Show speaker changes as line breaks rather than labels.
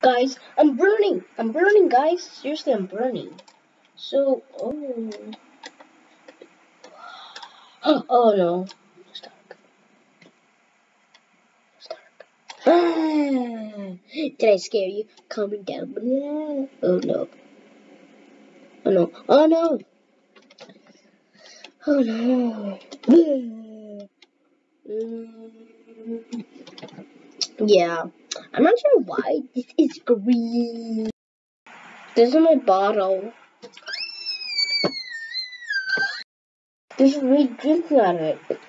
Guys, I'm burning. I'm burning, guys. Seriously, I'm burning. So, oh. Oh no. It's dark. It's dark. Did I scare you? Comment down below. Oh no. Oh no. Oh no. Oh no. Mm. Yeah. I'm not sure why this is green. This is my bottle. There's red drinking out of it.